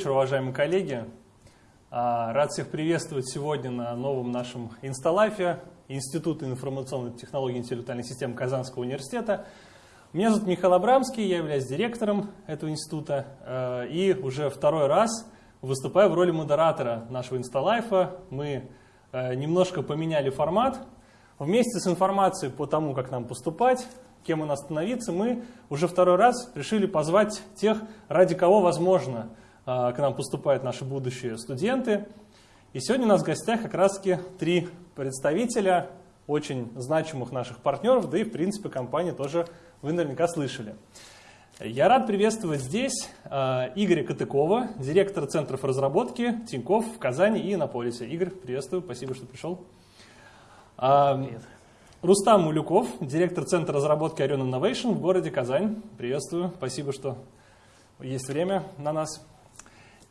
Вечер, уважаемые коллеги. А, рад всех приветствовать сегодня на новом нашем инсталайфе Института информационных технологий и интеллектуальных систем Казанского университета. Меня зовут Михаил Абрамский, я являюсь директором этого института а, и уже второй раз выступаю в роли модератора нашего инсталайфа. Мы а, немножко поменяли формат. Вместе с информацией по тому, как нам поступать, кем у нас становиться, мы уже второй раз решили позвать тех, ради кого, возможно, к нам поступают наши будущие студенты. И сегодня у нас в гостях как раз таки три представителя очень значимых наших партнеров, да и в принципе компании тоже вы наверняка слышали. Я рад приветствовать здесь Игоря Катыкова, директора центров разработки Тинькофф в Казани и Иннополисе. Игорь, приветствую, спасибо, что пришел. Привет. Рустам Мулюков, директор Центра разработки Orion Innovation в городе Казань. Приветствую, спасибо, что есть время на нас.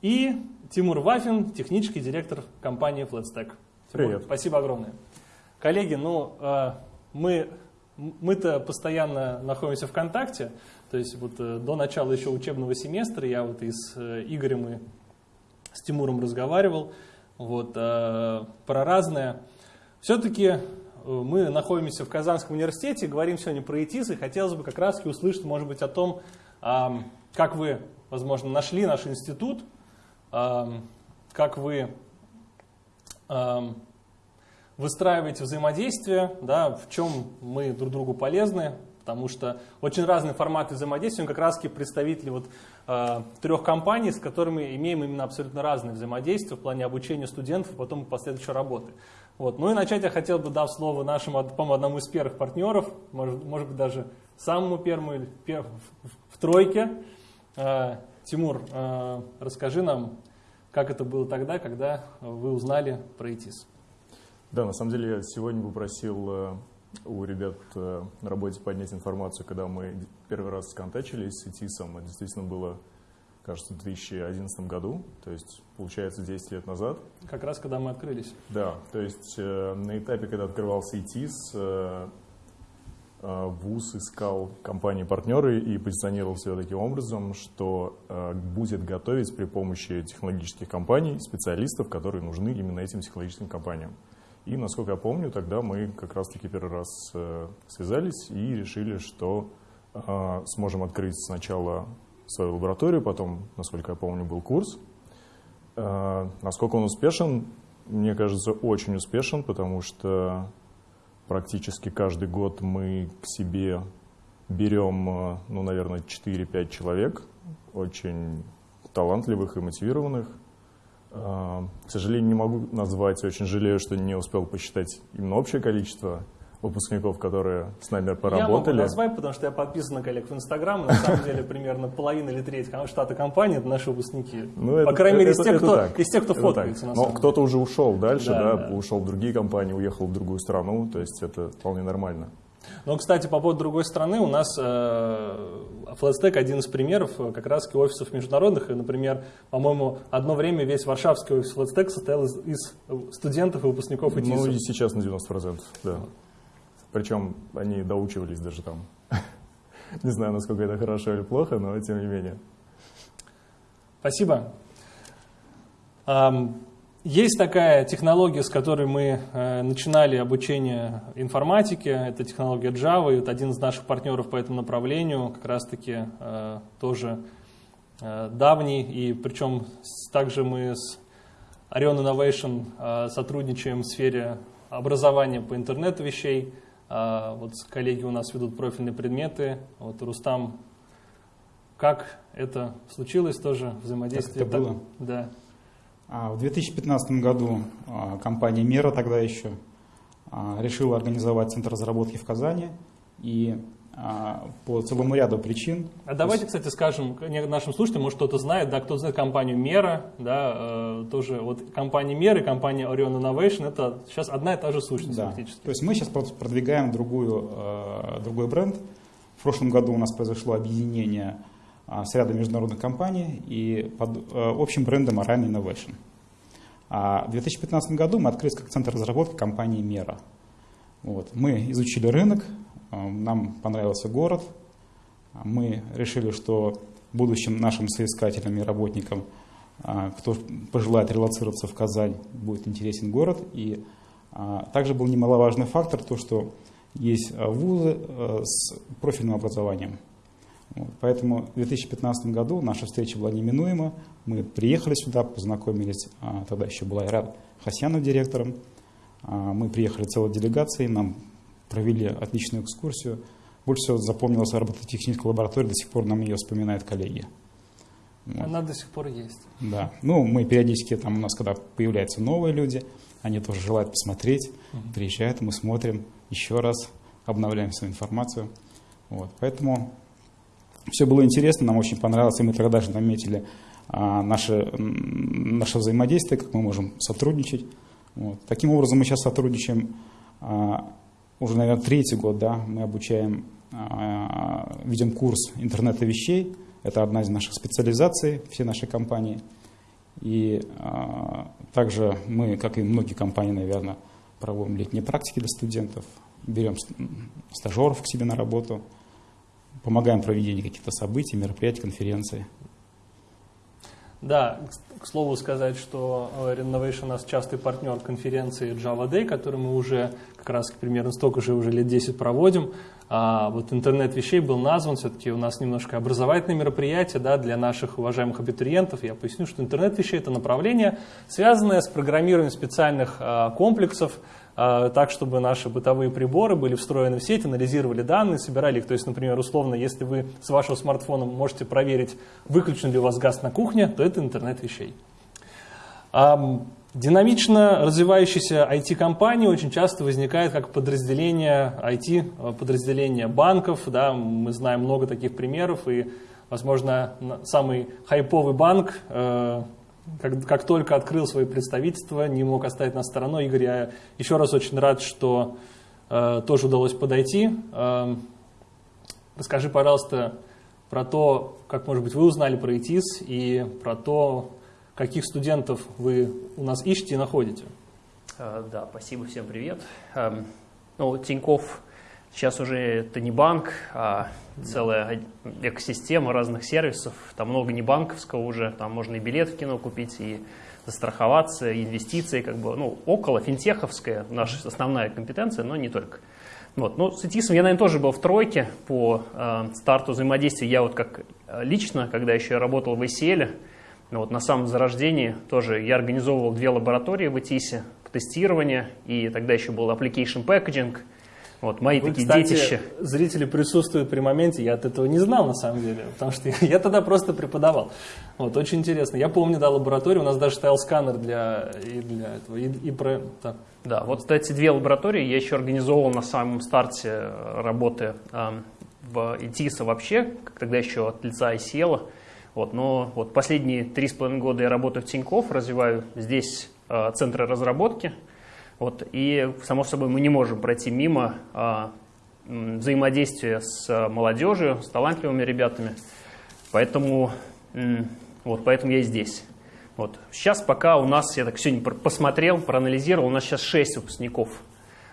И Тимур Вафин, технический директор компании FlatStack. Привет. Спасибо огромное. Коллеги, ну, э, мы, мы-то постоянно находимся в контакте, то есть вот э, до начала еще учебного семестра я вот и с э, Игорем и с Тимуром разговаривал вот, про разное. Все-таки мы находимся в Казанском университете, говорим сегодня про ИТИС, и хотелось бы как раз услышать, может быть, о том, как вы, возможно, нашли наш институт, как вы выстраиваете взаимодействие, да, в чем мы друг другу полезны, потому что очень разные форматы взаимодействия, как раз представители вот, э, трех компаний, с которыми имеем именно абсолютно разные взаимодействия в плане обучения студентов, потом последующей работы. Вот. Ну и начать я хотел бы, дав слово нашему, по одному из первых партнеров, может, может быть даже самому первому, или пер, в, в тройке. Э, Тимур, э, расскажи нам, как это было тогда, когда вы узнали про ИТИС. Да, на самом деле я сегодня попросил э, у ребят э, на работе поднять информацию, когда мы первый раз сконтачились с ИТИСом. Это действительно было, кажется, в 2011 году, то есть, получается, 10 лет назад. Как раз когда мы открылись. Да, то есть на этапе, когда открывался ИТИС, ВУЗ искал компании-партнеры и позиционировал себя таким образом, что будет готовить при помощи технологических компаний специалистов, которые нужны именно этим технологическим компаниям. И, насколько я помню, тогда мы как раз-таки первый раз связались и решили, что сможем открыть сначала свою лабораторию, потом, насколько я помню, был курс. Насколько он успешен, мне кажется, очень успешен, потому что Практически каждый год мы к себе берем, э, ну, наверное, 4-5 человек, очень талантливых и мотивированных. Э, к сожалению, не могу назвать, очень жалею, что не успел посчитать именно общее количество выпускников, которые с нами поработали. Я могу назвать, потому что я подписан на коллег в Инстаграм, на самом деле примерно половина или треть штата компании это наши выпускники. Ну, По крайней мере, из тех, кто, из тех, кто фоткается. Но кто-то уже ушел дальше, да, да, да, ушел в другие компании, уехал в другую страну, то есть это вполне нормально. Но, кстати, по поводу другой страны, у нас э, FlatStack один из примеров э, как раз офисов международных. И, например, по-моему, одно время весь варшавский офис FlatStack состоял из, из студентов и выпускников ИТИСа. Ну и сейчас на 90%, да. Причем они доучивались даже там. Не знаю, насколько это хорошо или плохо, но тем не менее. Спасибо. Есть такая технология, с которой мы э, начинали обучение информатике, это технология Java, и один из наших партнеров по этому направлению как раз-таки э, тоже э, давний, и причем также мы с Orion Innovation сотрудничаем в сфере образования по интернету вещей, а, вот коллеги у нас ведут профильные предметы. Вот Рустам, как это случилось тоже, взаимодействие? Как это было? Да. А, в 2015 году а, компания «Мера» тогда еще решила организовать центр разработки в Казани. И по целому ряду причин. А давайте, кстати, скажем нашим слушателям, может кто-то знает, да, кто знает компанию Мера, да, э, тоже вот компания Мера и компания Orion Innovation, это сейчас одна и та же сущность да. фактически. То есть мы сейчас продвигаем другую, э, другой бренд. В прошлом году у нас произошло объединение э, с рядом международных компаний и под э, общим брендом Orion Innovation. А в 2015 году мы открылись как центр разработки компании Мера. Вот. Мы изучили рынок, нам понравился город, мы решили, что будущим нашим соискателям и работникам, а, кто пожелает релацироваться в Казань, будет интересен город. И а, также был немаловажный фактор, то, что есть вузы с профильным образованием. Поэтому в 2015 году наша встреча была неминуема. Мы приехали сюда, познакомились, тогда еще был Айрат Хасянов директором. Мы приехали целой делегацией, нам провели отличную экскурсию. Больше всего запомнилась робототехническая лаборатория, до сих пор нам ее вспоминают коллеги. Вот. Она до сих пор есть. Да. Ну, мы периодически, там у нас, когда появляются новые люди, они тоже желают посмотреть, угу. приезжают, мы смотрим еще раз, обновляем свою информацию. Вот. Поэтому все было интересно, нам очень понравилось, и мы тогда даже наметили а, наше, наше взаимодействие, как мы можем сотрудничать. Вот. Таким образом, мы сейчас сотрудничаем а, уже, наверное, третий год, да, мы обучаем, а, ведем курс интернета вещей. Это одна из наших специализаций, все наши компании. И а, также мы, как и многие компании, наверное, проводим летние практики для студентов, берем стажеров к себе на работу, помогаем в проведении каких-то событий, мероприятий, конференций. Да, к слову сказать, что э, Renovation у нас частый партнер конференции Java Day, которую мы уже как раз примерно столько же уже лет 10 проводим. А вот интернет вещей был назван, все-таки у нас немножко образовательное мероприятие да, для наших уважаемых абитуриентов. Я поясню, что интернет вещей это направление, связанное с программированием специальных а, комплексов, так, чтобы наши бытовые приборы были встроены в сеть, анализировали данные, собирали их. То есть, например, условно, если вы с вашего смартфона можете проверить, выключен ли у вас газ на кухне, то это интернет вещей. Динамично развивающиеся IT-компании очень часто возникают как подразделение IT, подразделения банков. Да, мы знаем много таких примеров, и, возможно, самый хайповый банк э, как, как только открыл свои представительства, не мог оставить нас стороной. Игорь, я еще раз очень рад, что э, тоже удалось подойти. Э, расскажи, пожалуйста, про то, как, может быть, вы узнали про ИТИС и про то, каких студентов вы у нас ищете и находите. Э, да, спасибо, всем привет. Эм, ну, Тиньков Сейчас уже это не банк, а целая экосистема разных сервисов. Там много не банковского уже, там можно и билет в кино купить, и застраховаться, и инвестиции, как бы, ну, около финтеховская наша основная компетенция, но не только. Вот. Ну, с ИТИСом я, наверное, тоже был в тройке по э, старту взаимодействия. Я вот как э, лично, когда еще я работал в ACL, вот на самом зарождении тоже я организовывал две лаборатории в ИТИСе по тестированию, и тогда еще был application packaging – вот мои Вы, такие кстати, детища. Зрители присутствуют при моменте, я от этого не знал на самом деле, потому что я тогда просто преподавал. Вот, очень интересно. Я помню, да, лабораторию, у нас даже стоял сканер для, и для этого, и, и про... Да. да, вот, кстати, две лаборатории я еще организовал на самом старте э, работы э, в ИТИСа вообще, тогда еще от лица ICL. Вот, но вот последние три с половиной года я работаю в Тинькофф, развиваю здесь э, центры разработки, вот, и, само собой, мы не можем пройти мимо а, взаимодействия с молодежью, с талантливыми ребятами. Поэтому, вот, поэтому я и здесь. Вот. Сейчас пока у нас, я так сегодня посмотрел, проанализировал, у нас сейчас 6 выпускников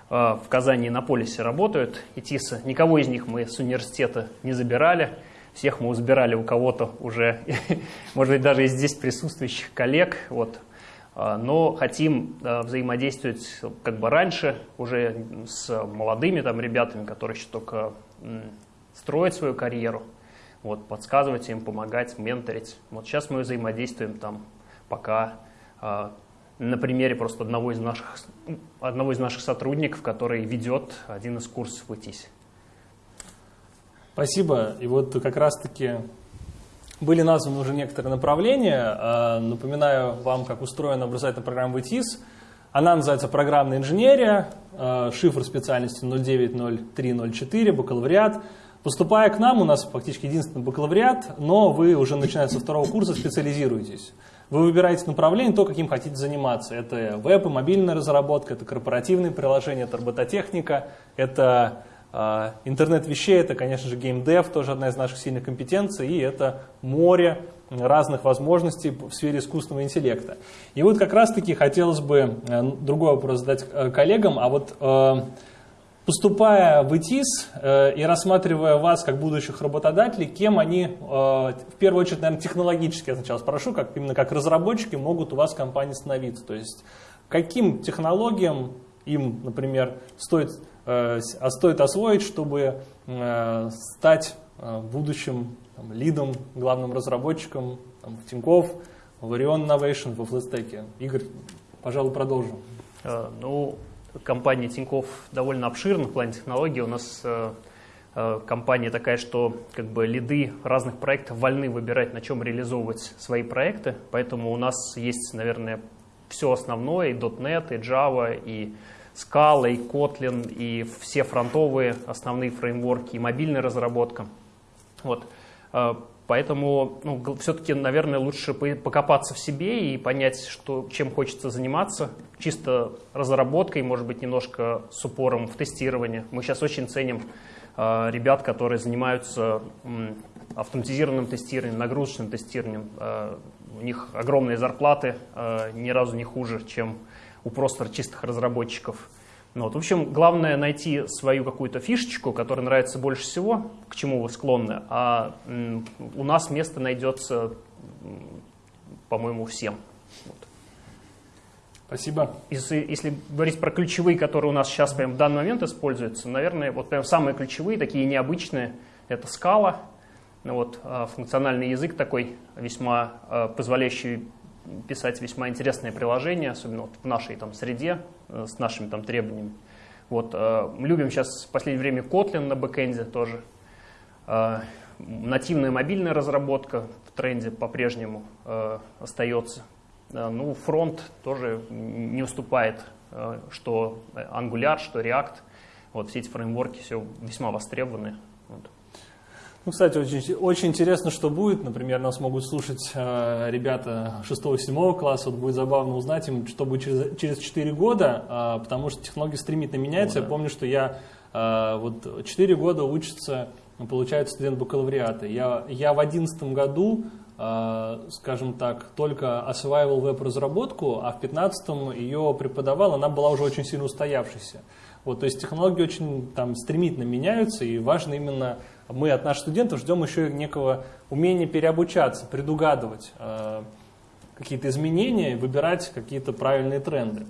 а, в Казани и на полисе работают, и ТИСа. Никого из них мы с университета не забирали. Всех мы забирали у кого-то уже, может быть, даже из здесь присутствующих коллег. Вот. А, но хотим взаимодействовать как бы раньше уже с молодыми там ребятами, которые еще только строят свою карьеру, вот, подсказывать им, помогать, менторить. Вот сейчас мы взаимодействуем там пока а, на примере просто одного из наших, одного из наших сотрудников, который ведет один из курсов в ИТИСе. Спасибо. И вот как раз-таки были названы уже некоторые направления. А, напоминаю вам, как устроена образовательная программа в ИТИС. Она называется программная инженерия, а, шифр специальности 090304, бакалавриат. Поступая к нам, у нас фактически единственный бакалавриат, но вы уже начиная со второго курса специализируетесь. Вы выбираете направление, то, каким хотите заниматься. Это веб и мобильная разработка, это корпоративные приложения, это робототехника, это интернет вещей – это, конечно же, геймдев, тоже одна из наших сильных компетенций, и это море разных возможностей в сфере искусственного интеллекта. И вот как раз-таки хотелось бы э, другой вопрос задать э, коллегам, а вот э, Поступая в ИТИС и рассматривая вас как будущих работодателей, кем они, в первую очередь, наверное, технологически, я сначала спрошу, как, именно как разработчики могут у вас в компании становиться. То есть каким технологиям им, например, стоит, а стоит освоить, чтобы э, стать э, будущим там, лидом, главным разработчиком там, в Тинькофф, в Orion Innovation, во FlashStack. Игорь, пожалуй, продолжим. Э, ну, компания Тинькофф довольно обширна в плане технологий. У нас э, э, компания такая, что как бы лиды разных проектов вольны выбирать, на чем реализовывать свои проекты. Поэтому у нас есть, наверное, все основное, и .NET, и Java, и Scala, и Kotlin, и все фронтовые основные фреймворки, и мобильная разработка. Вот. Поэтому ну, все-таки, наверное, лучше покопаться в себе и понять, что, чем хочется заниматься. Чисто разработкой, может быть, немножко с упором в тестирование. Мы сейчас очень ценим э, ребят, которые занимаются э, автоматизированным тестированием, нагрузочным тестированием. Э, у них огромные зарплаты, э, ни разу не хуже, чем у просто чистых разработчиков. Ну, вот, в общем, главное найти свою какую-то фишечку, которая нравится больше всего, к чему вы склонны, а у нас место найдется, по-моему, всем. Вот. Спасибо. Если, если говорить про ключевые, которые у нас сейчас прямо в данный момент используются, наверное, вот прям самые ключевые, такие необычные, это скала, ну, вот, а, функциональный язык такой, весьма а, позволяющий писать весьма интересные приложения, особенно вот в нашей там, среде, э, с нашими там, требованиями. Вот, э, любим сейчас в последнее время Kotlin на бэкэнде тоже. Э, нативная мобильная разработка в тренде по-прежнему э, остается. Э, ну, фронт тоже не уступает, э, что Angular, что React. Вот все эти фреймворки все весьма востребованы. Вот. Ну, кстати, очень, очень интересно, что будет. Например, нас могут слушать э, ребята 6-7 класса. Вот будет забавно узнать им, что будет через, через 4 года, э, потому что технологии стремительно меняются. О, да. Я помню, что я э, вот 4 года учится, получает студент бакалавриата. Я, я в 2011 году, э, скажем так, только осваивал веб-разработку, а в 2015 ее преподавал. Она была уже очень сильно устоявшейся. Вот, то есть технологии очень там, стремительно меняются, и важно именно мы от наших студентов ждем еще некого умения переобучаться, предугадывать э, какие-то изменения, выбирать какие-то правильные тренды.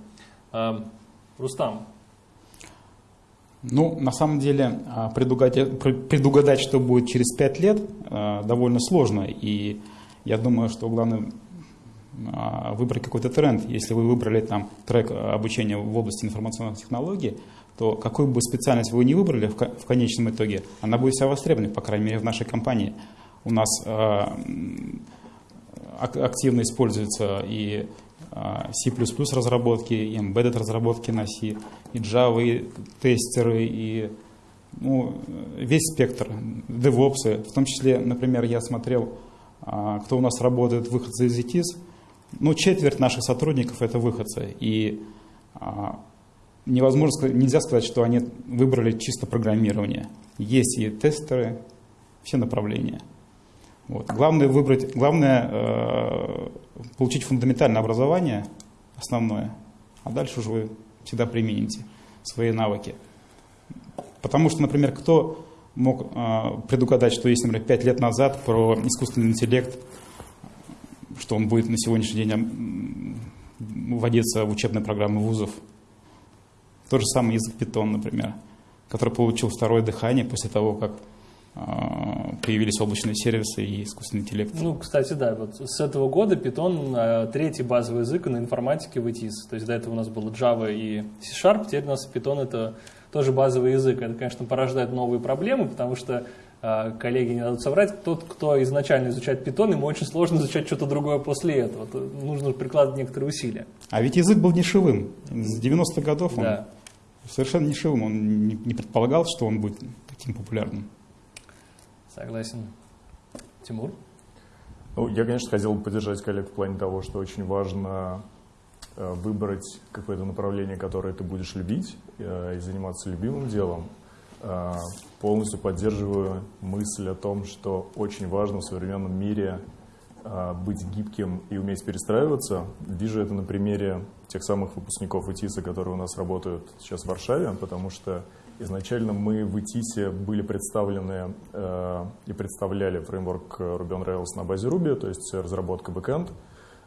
Э, Рустам. Ну, на самом деле, а, предугадать, предугадать, что будет через пять лет, э, довольно сложно. И я думаю, что главное а, выбрать какой-то тренд. Если вы выбрали там трек обучения в области информационных технологий, то какую бы специальность вы ни выбрали в конечном итоге, она будет вся востребована, по крайней мере, в нашей компании. У нас э, активно используются и э, C++ разработки, и embedded разработки на C, и Java, и тестеры, и ну, весь спектр, DevOps. В том числе, например, я смотрел, э, кто у нас работает, выходцы из ETIS. Ну, четверть наших сотрудников это выходцы. И невозможно, нельзя сказать, что они выбрали чисто программирование. Есть и тестеры, все направления. Вот. Главное выбрать, главное э, получить фундаментальное образование, основное, а дальше уже вы всегда примените свои навыки. Потому что, например, кто мог э, предугадать, что есть, например, пять лет назад про искусственный интеллект, что он будет на сегодняшний день вводиться в учебные программы вузов, тот же самый язык Python, например, который получил второе дыхание после того, как а, появились облачные сервисы и искусственный интеллект. Ну, кстати, да, вот с этого года Python а, третий базовый язык на информатике в ITIS. То есть до этого у нас было Java и C-Sharp, теперь у нас Python это тоже базовый язык. Это, конечно, порождает новые проблемы, потому что а, коллеги не дадут соврать, тот, кто изначально изучает Python, ему очень сложно изучать что-то другое после этого. Нужно прикладывать некоторые усилия. А ведь язык был нишевым. С 90-х годов он да совершенно нишевым. Он не, не предполагал, что он будет таким популярным. Согласен. Тимур? Ну, я, конечно, хотел бы поддержать коллег в плане того, что очень важно э, выбрать какое-то направление, которое ты будешь любить э, и заниматься любимым делом. Э, полностью поддерживаю мысль о том, что очень важно в современном мире быть гибким и уметь перестраиваться. Вижу это на примере тех самых выпускников ИТИСа, которые у нас работают сейчас в Варшаве, потому что Изначально мы в ETIS были представлены э, и представляли фреймворк Ruby on Rails на базе Ruby, то есть разработка бэкэнд.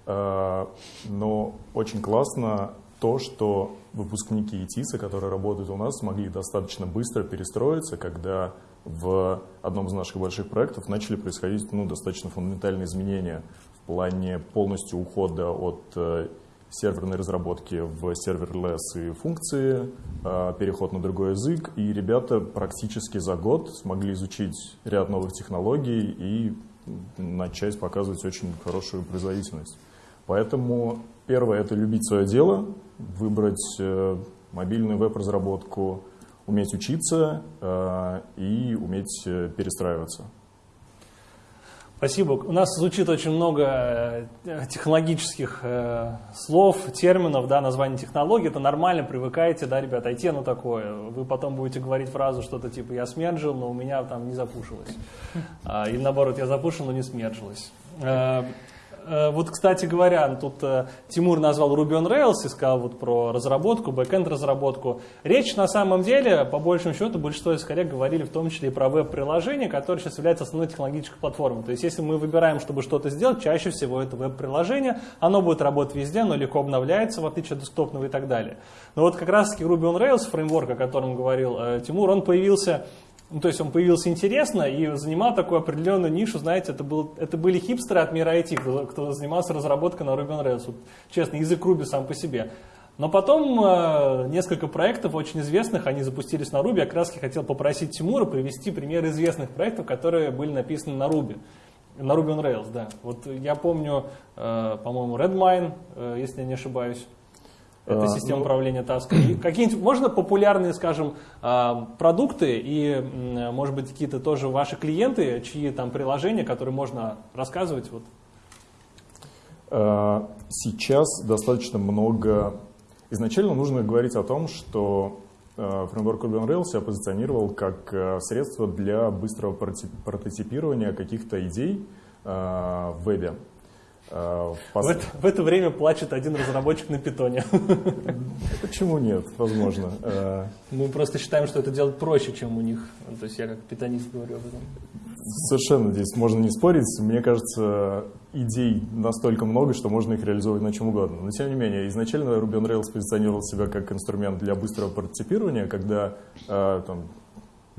Э, но очень классно то, что выпускники ETIS, которые работают у нас, смогли достаточно быстро перестроиться, когда в одном из наших больших проектов начали происходить ну, достаточно фундаментальные изменения в плане полностью ухода от э, серверной разработки в serverless и функции, э, переход на другой язык, и ребята практически за год смогли изучить ряд новых технологий и начать показывать очень хорошую производительность. Поэтому первое – это любить свое дело, выбрать э, мобильную веб-разработку, уметь учиться э, и уметь э, перестраиваться. Спасибо. У нас звучит очень много технологических слов, терминов, да, названий технологий. Это нормально, привыкайте, да, ребята, IT оно такое. Вы потом будете говорить фразу что-то типа «я смерджил, но у меня там не запушилось». А, или наоборот, «я запушил, но не смержилось». Э, вот, кстати говоря, тут э, Тимур назвал Ruby on Rails и сказал вот про разработку, бэкенд разработку. Речь на самом деле, по большему счету, большинство из коллег говорили в том числе и про веб-приложение, которое сейчас является основной технологической платформой. То есть, если мы выбираем, чтобы что-то сделать, чаще всего это веб-приложение, оно будет работать везде, оно легко обновляется, в отличие от десктопного и так далее. Но вот как раз-таки Ruby on Rails, фреймворк, о котором говорил э, Тимур, он появился ну, то есть он появился интересно и занимал такую определенную нишу, знаете, это, был, это были хипстеры от мира IT, кто, кто занимался разработкой на Ruby on Rails. Вот, честно, язык Ruby сам по себе. Но потом э, несколько проектов очень известных, они запустились на Ruby. Я как раз хотел попросить Тимура привести примеры известных проектов, которые были написаны на Ruby. На Ruby on Rails, да. Вот я помню, э, по-моему, Redmine, э, если я не ошибаюсь. Это а, система ну, управления тасками. Какие-нибудь, можно популярные, скажем, а, продукты и, может быть, какие-то тоже ваши клиенты, чьи там приложения, которые можно рассказывать? Вот. А, сейчас достаточно много... Изначально нужно говорить о том, что фреймворк Ruby on Rails себя позиционировал как средство для быстрого прототипирования каких-то идей в вебе. В, это, в это время плачет один разработчик на питоне. Почему нет? Возможно. Э, Мы просто считаем, что это делать проще, чем у них. То есть я как питонист говорю об этом. Совершенно здесь можно не спорить. Мне кажется, идей настолько много, что можно их реализовывать на чем угодно. Но тем не менее, изначально Ruby on Rails позиционировал себя как инструмент для быстрого прототипирования, когда э, там,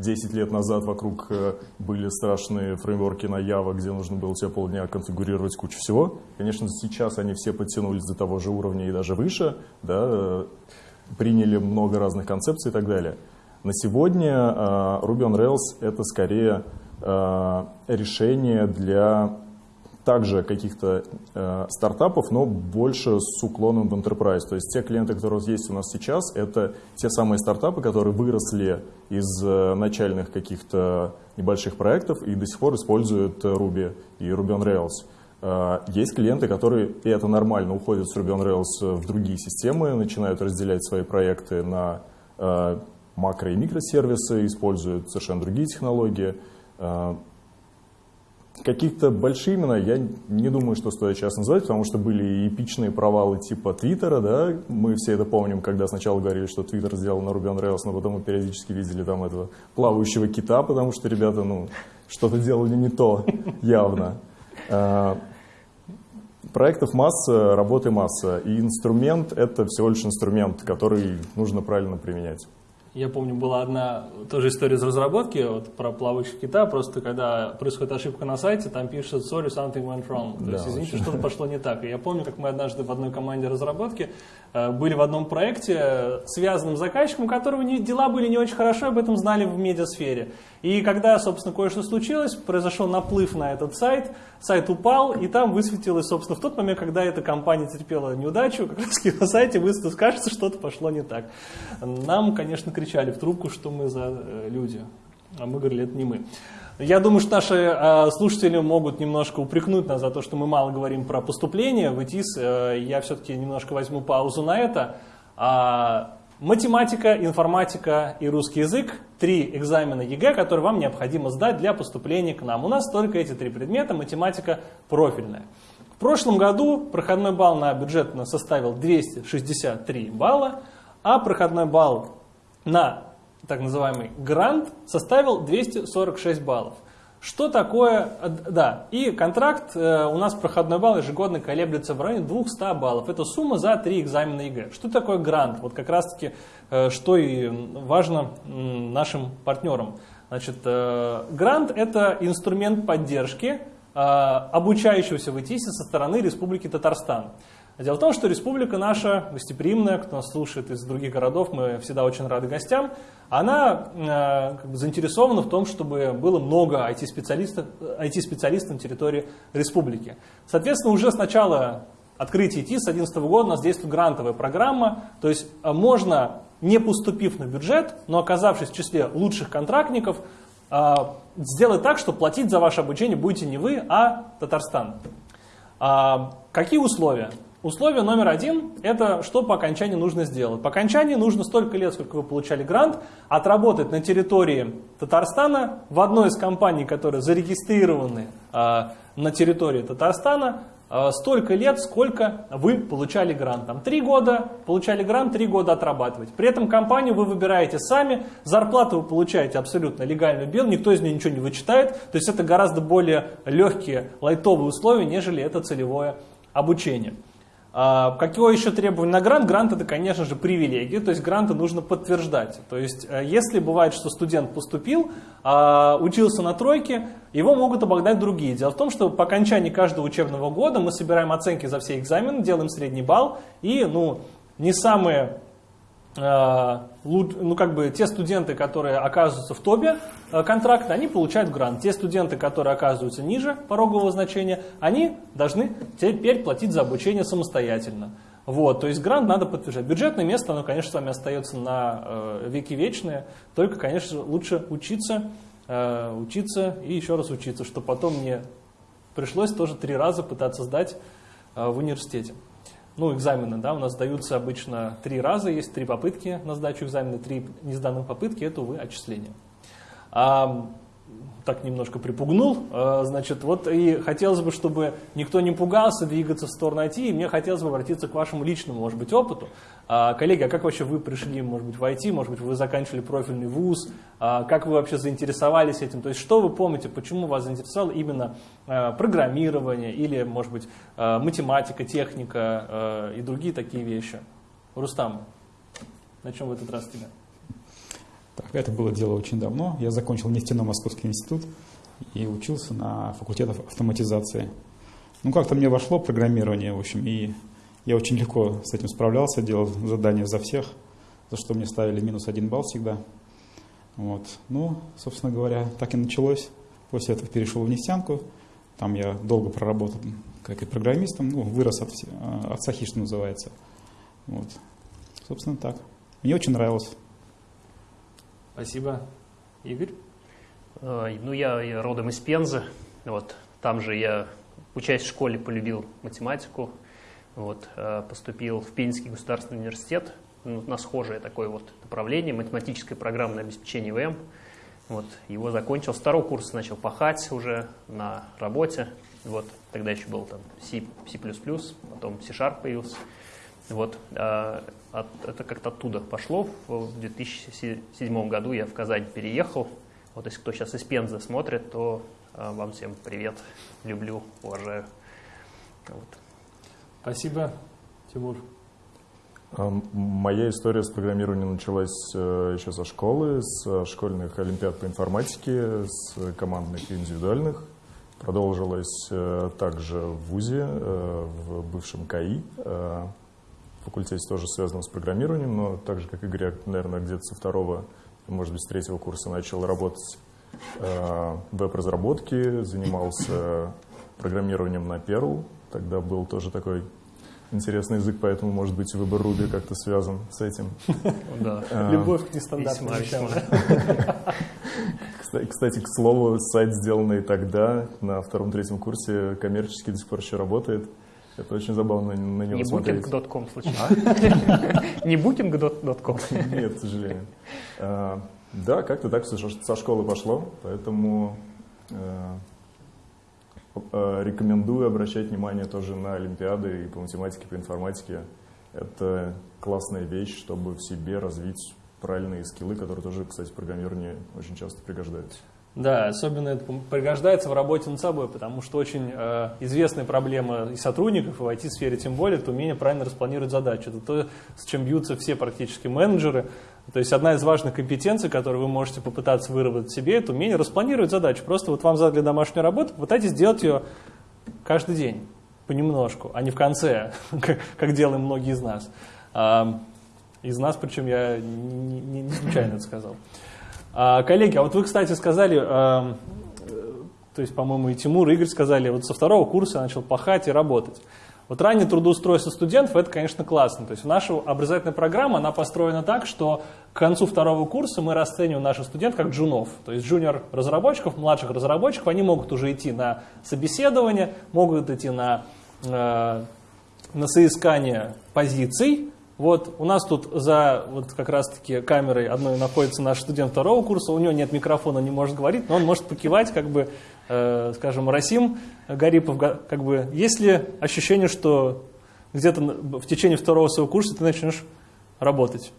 10 лет назад вокруг э, были страшные фреймворки на Java, где нужно было тебе полдня конфигурировать кучу всего. Конечно, сейчас они все подтянулись до того же уровня и даже выше, да, э, приняли много разных концепций и так далее. На сегодня э, Ruby on Rails — это скорее решение для также каких-то э, стартапов, но больше с уклоном в enterprise. То есть те клиенты, которые есть у нас сейчас, это те самые стартапы, которые выросли из э, начальных каких-то небольших проектов и до сих пор используют Ruby и Ruby on Rails. Э, есть клиенты, которые, и это нормально, уходят с Ruby on Rails в другие системы, начинают разделять свои проекты на э, макро- и микросервисы, используют совершенно другие технологии. Э, Каких-то большие имена я не думаю, что стоит сейчас называть, потому что были эпичные провалы типа Твиттера, да, мы все это помним, когда сначала говорили, что Твиттер сделал на Ruby on Rails, но потом мы периодически видели там этого плавающего кита, потому что ребята, ну, что-то делали не то, явно. А, проектов масса, работы масса, и инструмент — это всего лишь инструмент, который нужно правильно применять. Я помню, была одна тоже история из разработки вот, про плавающих кита. Просто когда происходит ошибка на сайте, там пишет sorry, something went wrong. То да, есть, извините, что-то пошло не так. И я помню, как мы однажды в одной команде разработки были в одном проекте, связанном с заказчиком, у которого дела были не очень хорошо, об этом знали в медиасфере. И когда, собственно, кое-что случилось, произошел наплыв на этот сайт, сайт упал, и там высветилось, собственно, в тот момент, когда эта компания терпела неудачу, как раз на сайте высветилось, кажется, что-то пошло не так. Нам, конечно, кричали в трубку, что мы за э, люди, а мы говорили, это не мы. Я думаю, что наши э, слушатели могут немножко упрекнуть нас за то, что мы мало говорим про поступление в ИТИС. Э, я все-таки немножко возьму паузу на это. А, Математика, информатика и русский язык – три экзамена ЕГЭ, которые вам необходимо сдать для поступления к нам. У нас только эти три предмета, математика профильная. В прошлом году проходной балл на бюджетно составил 263 балла, а проходной балл на так называемый грант, составил 246 баллов. Что такое, э, да, и контракт, э, у нас проходной балл ежегодно колеблется в районе 200 баллов. Это сумма за три экзамена ЕГЭ. Что такое грант? Вот как раз таки, э, что и важно нашим партнерам. Значит, грант это инструмент поддержки обучающегося в ИТИСе со стороны Республики Татарстан. Дело в том, что республика наша, гостеприимная, кто нас слушает из других городов, мы всегда очень рады гостям, она э, как бы заинтересована в том, чтобы было много IT-специалистов, IT-специалистов на территории республики. Соответственно, уже с начала открытия ИТ с 2011 года у нас действует грантовая программа, то есть э, можно, не поступив на бюджет, но оказавшись в числе лучших контрактников, э, сделать так, что платить за ваше обучение будете не вы, а Татарстан. А, какие условия? Условие номер один – это что по окончании нужно сделать. По окончании нужно столько лет, сколько вы получали грант, отработать на территории Татарстана в одной из компаний, которые зарегистрированы э, на территории Татарстана, э, столько лет, сколько вы получали грант. Там три года получали грант, три года отрабатывать. При этом компанию вы выбираете сами, зарплату вы получаете абсолютно легально бел, никто из нее ничего не вычитает. То есть это гораздо более легкие, лайтовые условия, нежели это целевое обучение. А, еще требование на грант? Грант это, конечно же, привилегия, то есть гранты нужно подтверждать. То есть, э, если бывает, что студент поступил, а, учился на тройке, его могут обогнать другие. Дело в том, что по окончании каждого учебного года мы собираем оценки за все экзамены, делаем средний балл, и ну, не самые ну, как бы те студенты, которые оказываются в топе э, контракта, они получают грант. Те студенты, которые оказываются ниже порогового значения, они должны теперь платить за обучение самостоятельно. Вот, то есть грант надо подтверждать. Бюджетное место, оно, конечно, с вами остается на э, веки вечные, только, конечно, лучше учиться, э, учиться и еще раз учиться, чтобы потом мне пришлось тоже три раза пытаться сдать э, в университете ну, экзамены, да, у нас даются обычно три раза, есть три попытки на сдачу экзамена, три несданных попытки, это, увы, отчисление. А, так немножко припугнул, а, значит, вот и хотелось бы, чтобы никто не пугался двигаться в сторону IT, и мне хотелось бы обратиться к вашему личному, может быть, опыту. А, коллеги, а как вообще вы пришли, может быть, в IT, может быть, вы заканчивали профильный вуз, а, как вы вообще заинтересовались этим, то есть что вы помните, почему вас заинтересовало именно а, программирование или, может быть, математика, техника и другие такие вещи? Рустам, на чем в этот раз тебя? Так, это было дело очень давно. Я закончил нефтяной Московский институт и учился на факультете автоматизации. Ну, как-то мне вошло программирование, в общем, и я очень легко с этим справлялся, делал задания за всех, за что мне ставили минус один балл всегда. Вот. Ну, собственно говоря, так и началось. После этого перешел в нефтянку. Там я долго проработал как и программистом, ну, вырос от, от Сахи, что называется. Вот. Собственно, так. Мне очень нравилось. Спасибо. Игорь? Ну, я, родом из Пензы. Вот. Там же я, учась в школе, полюбил математику. Вот, э, поступил в Пензенский государственный университет ну, на схожее такое вот направление, математическое программное обеспечение ВМ. Вот, его закончил, с второго курса начал пахать уже на работе. Вот, тогда еще был там C, C++, потом C-Sharp появился. Вот, а, от, это как-то оттуда пошло. В 2007 году я в Казань переехал. Вот если кто сейчас из Пензы смотрит, то а, вам всем привет, люблю, уважаю. Вот. Спасибо, Тимур. Моя история с программированием началась э, еще со школы, с э, школьных олимпиад по информатике, с командных и индивидуальных. Продолжилась э, также в ВУЗе, в бывшем КАИ. Факультете тоже связанном с программированием, но так же, как Игорь, я, наверное, где-то со второго, может быть, с третьего курса начал работать в веб-разработке, занимался программированием на Perl, Тогда был тоже такой интересный язык, поэтому, может быть, выбор Руби как-то связан с этим. Да, а, любовь к нестандартным вещам. Кстати, к слову, сайт, сделанный тогда, на втором-третьем курсе, коммерчески до сих пор еще работает. Это очень забавно на него Не смотреть. Booking.com случайно? А? Не Booking.com? Нет, к сожалению. А, да, как-то так со школы пошло, поэтому Э, рекомендую обращать внимание тоже на олимпиады и по математике, по информатике. Это классная вещь, чтобы в себе развить правильные скиллы, которые тоже, кстати, в программировании очень часто пригождаются. Да, особенно это пригождается в работе над собой, потому что очень э, известная проблема и сотрудников, и в IT-сфере тем более, это умение правильно распланировать задачу. Это то, с чем бьются все практически менеджеры. То есть одна из важных компетенций, которую вы можете попытаться выработать себе, это умение распланировать задачу. Просто вот вам задали домашнюю работу, попытайтесь сделать ее каждый день, понемножку, а не в конце, как делаем многие из нас. Из нас, причем я не, случайно это сказал. А, коллеги, а вот вы, кстати, сказали, а, то есть, по-моему, и Тимур, и Игорь сказали, вот со второго курса я начал пахать и работать. Вот раннее трудоустройство студентов, это, конечно, классно. То есть наша образовательная программа, она построена так, что к концу второго курса мы расцениваем наших студентов как джунов. То есть джуниор-разработчиков, младших разработчиков, они могут уже идти на собеседование, могут идти на, э, на соискание позиций, вот у нас тут за вот как раз-таки камерой одной находится наш студент второго курса, у него нет микрофона, не может говорить, но он может покивать, как бы, э, скажем, Расим Гарипов, как бы, есть ли ощущение, что где-то в течение второго своего курса ты начнешь работать?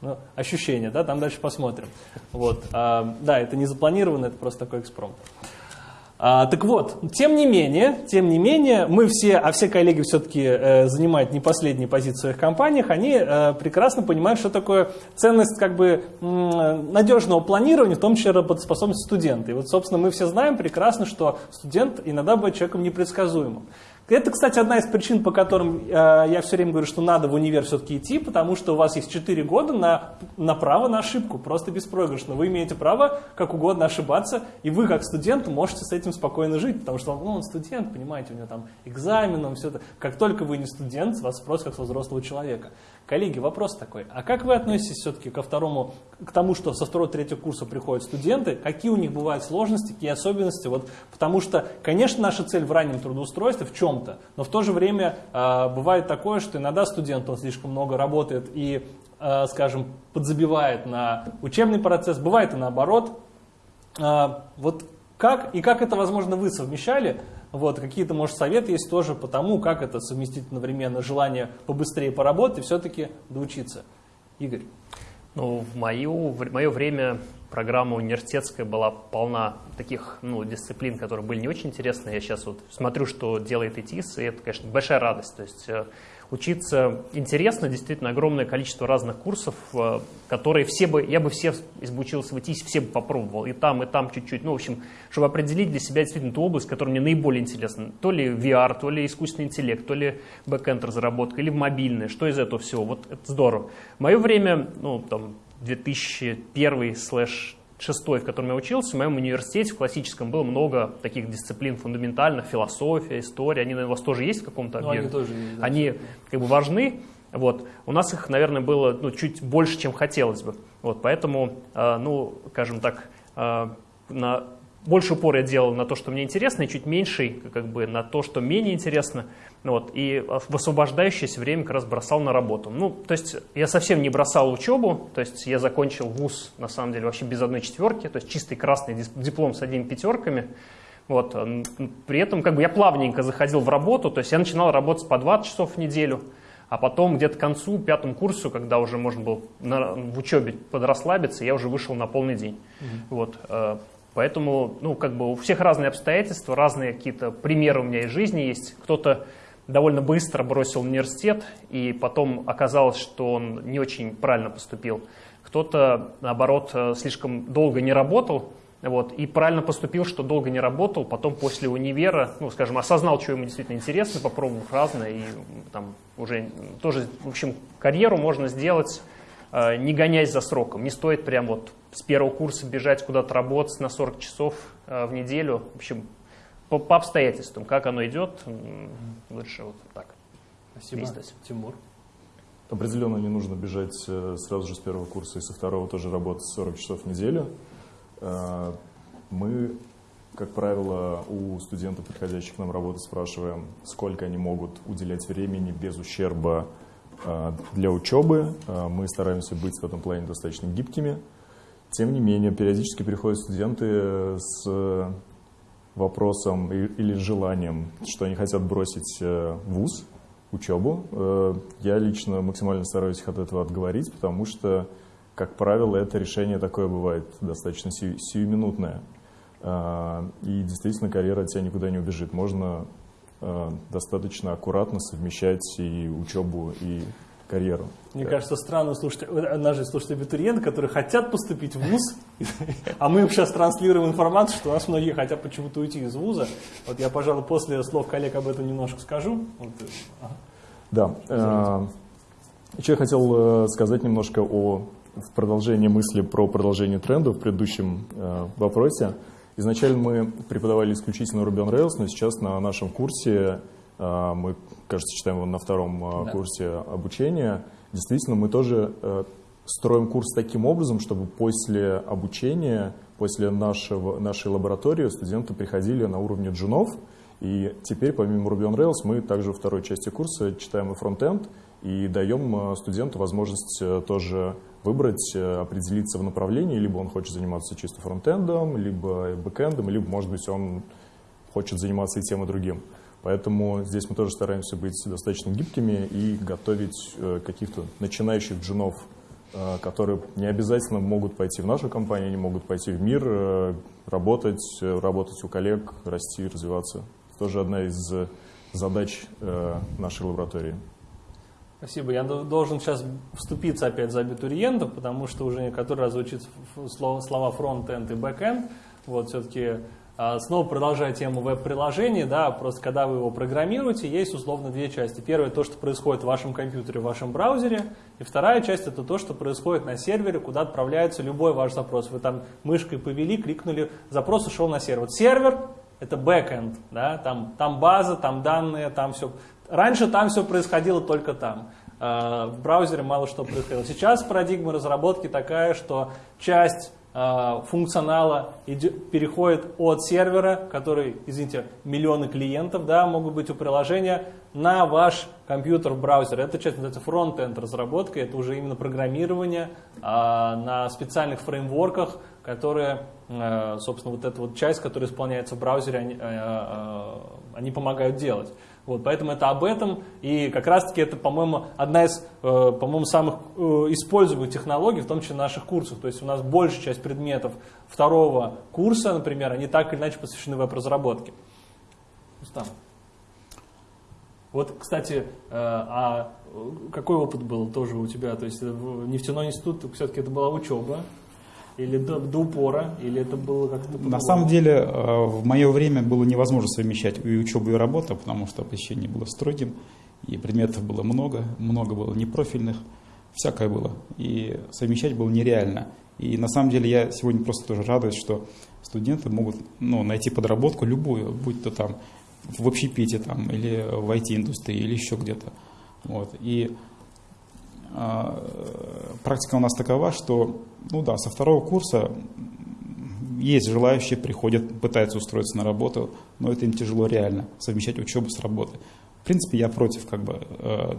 Ну, ощущение, да, там дальше посмотрим. Вот, а, да, это не запланировано, это просто такой экспромт. А, так вот, тем не менее, тем не менее, мы все, а все коллеги все-таки э, занимают не последние позиции в своих компаниях, они э, прекрасно понимают, что такое ценность как бы надежного планирования, в том числе работоспособность студента. И вот, собственно, мы все знаем прекрасно, что студент иногда бывает человеком непредсказуемым. Это, кстати, одна из причин, по которым э, я все время говорю, что надо в универ все-таки идти, потому что у вас есть 4 года на, на право на ошибку, просто беспроигрышно. Вы имеете право как угодно ошибаться, и вы, как студент, можете с этим спокойно жить, потому что ну, он студент, понимаете, у него там экзамен, он все это. Как только вы не студент, вас спросят как со взрослого человека. Коллеги, вопрос такой, а как вы относитесь все-таки ко второму, к тому, что со второго третьего курса приходят студенты, какие у них бывают сложности, какие особенности, вот, потому что, конечно, наша цель в раннем трудоустройстве в чем-то, но в то же время э, бывает такое, что иногда студент, он слишком много работает и, э, скажем, подзабивает на учебный процесс, бывает и наоборот. Э, вот как и как это, возможно, вы совмещали, вот, какие-то, может, советы есть тоже по тому, как это совместить одновременно желание побыстрее поработать и все-таки доучиться. Игорь. Ну, в, мою, в мое время программа университетская была полна таких ну, дисциплин, которые были не очень интересны. Я сейчас вот смотрю, что делает ИТИС, и это, конечно, большая радость. То есть э, учиться интересно, действительно огромное количество разных курсов, э, которые все бы, я бы все, если бы учился в ИТИС, все бы попробовал, и там, и там чуть-чуть. Ну, в общем, чтобы определить для себя действительно ту область, которая мне наиболее интересна. То ли VR, то ли искусственный интеллект, то ли бэкэнд разработка, или мобильная, что из этого всего. Вот это здорово. Мое время, ну, там, 2001 слэш шестой, в котором я учился, в моем университете в классическом было много таких дисциплин фундаментальных, философия, история, они, наверное, у вас тоже есть в каком-то ну, объеме? Они тоже есть. Да, они как бы важны, вот. У нас их, наверное, было ну, чуть больше, чем хотелось бы. Вот, поэтому, э, ну, скажем так, э, на больше упор я делал на то, что мне интересно, и чуть меньший как бы, на то, что менее интересно. Вот, и в освобождающееся время как раз бросал на работу. Ну, то есть я совсем не бросал учебу, то есть я закончил вуз, на самом деле, вообще без одной четверки, то есть чистый красный диплом с одними пятерками. Вот, при этом как бы я плавненько заходил в работу, то есть я начинал работать по 20 часов в неделю, а потом где-то к концу, пятому курсу, когда уже можно было на, в учебе подрасслабиться, я уже вышел на полный день. Mm-hmm. Вот, э, Поэтому, ну, как бы у всех разные обстоятельства, разные какие-то примеры у меня из жизни есть. Кто-то довольно быстро бросил университет, и потом оказалось, что он не очень правильно поступил. Кто-то, наоборот, э, слишком долго не работал, вот, и правильно поступил, что долго не работал, потом после универа, ну, скажем, осознал, что ему действительно интересно, попробовал разное, и там уже тоже, в общем, карьеру можно сделать, э, не гоняясь за сроком. Не стоит прям вот с первого курса бежать куда-то работать на 40 часов э, в неделю. В общем, по, по обстоятельствам, как оно идет, лучше вот так. Спасибо. Действовать. Тимур? Определенно не нужно бежать э, сразу же с первого курса и со второго тоже работать 40 часов в неделю. Э, мы, как правило, у студентов, приходящих к нам работать, спрашиваем, сколько они могут уделять времени без ущерба для учебы. Мы стараемся быть в этом плане достаточно гибкими. Тем не менее, периодически приходят студенты с вопросом или желанием, что они хотят бросить э, вуз, учебу. Э, я лично максимально стараюсь от этого отговорить, потому что как правило, это решение такое бывает достаточно сию, сиюминутное. И действительно карьера от тебя никуда не убежит. Можно достаточно аккуратно совмещать и учебу, и карьеру. Мне кажется, странно слушать, наши слушать абитуриенты, которые хотят поступить в ВУЗ, а мы им сейчас транслируем информацию, что у нас многие хотят почему-то уйти из ВУЗа. Вот я, пожалуй, после слов коллег об этом немножко скажу. Э, да. Э, еще я хотел э, сказать немножко о в продолжении мысли про продолжение тренда в предыдущем вопросе. Изначально мы преподавали исключительно Ruby on Rails, но сейчас на нашем курсе мы, кажется, читаем его на втором а, да. курсе обучения. Действительно, мы тоже э, строим курс таким образом, чтобы после обучения, после нашего, нашей лаборатории студенты приходили на уровне джунов. И теперь, помимо Ruby on Rails, мы также во второй части курса читаем и фронтенд, и даем э, студенту возможность э, тоже выбрать, определиться в направлении, либо он хочет заниматься чисто фронтендом, либо бэкэндом, либо, может быть, он хочет заниматься и тем, и другим. Поэтому здесь мы тоже стараемся быть достаточно гибкими и готовить э, каких-то начинающих джунов, э, которые не обязательно могут пойти в нашу компанию, они могут пойти в мир, э, работать, работать у коллег, расти, развиваться. Это тоже одна из задач нашей лаборатории. Спасибо. Я должен сейчас вступиться опять за абитуриентов, потому что уже который раз звучит слова фронт-энд и бэк-энд. Вот все-таки снова продолжая тему веб-приложений, да, просто когда вы его программируете, есть условно две части. Первая то, что происходит в вашем компьютере, в вашем браузере, и вторая часть это то, что происходит на сервере, куда отправляется любой ваш запрос. Вы там мышкой повели, кликнули, запрос ушел на сервер. Сервер это бэкэнд, да, там, там база, там данные, там все. Раньше там все происходило только там. А, в браузере мало что происходило. Сейчас парадигма разработки такая, что часть Э, функционала переходит от сервера, который, извините, миллионы клиентов, да, могут быть у приложения, на ваш компьютер в браузер. Это часть называется фронт-энд разработка, это уже именно программирование а, на специальных фреймворках, которые, а, собственно, вот эта вот часть, которая исполняется в браузере, они, они помогают делать. Вот, поэтому это об этом, и как раз-таки это, по-моему, одна из, э, по-моему, самых э, используемых технологий, в том числе наших курсах. То есть у нас большая часть предметов второго курса, например, они так или иначе посвящены веб-разработке. Вот, кстати, э, а какой опыт был тоже у тебя? То есть нефтяной институт, все-таки это была учеба, или до, до упора, или это было как-то... На самом деле, э, в мое время было невозможно совмещать и учебу, и работу, потому что посещение было строгим, и предметов было много, много было непрофильных, всякое было. И совмещать было нереально. И на самом деле я сегодня просто тоже радуюсь, что студенты могут ну, найти подработку любую, будь то там в общепите там, или в IT-индустрии, или еще где-то. Вот. И практика у нас такова, что, ну да, со второго курса есть желающие, приходят, пытаются устроиться на работу, но это им тяжело реально, совмещать учебу с работой. В принципе, я против как бы, э,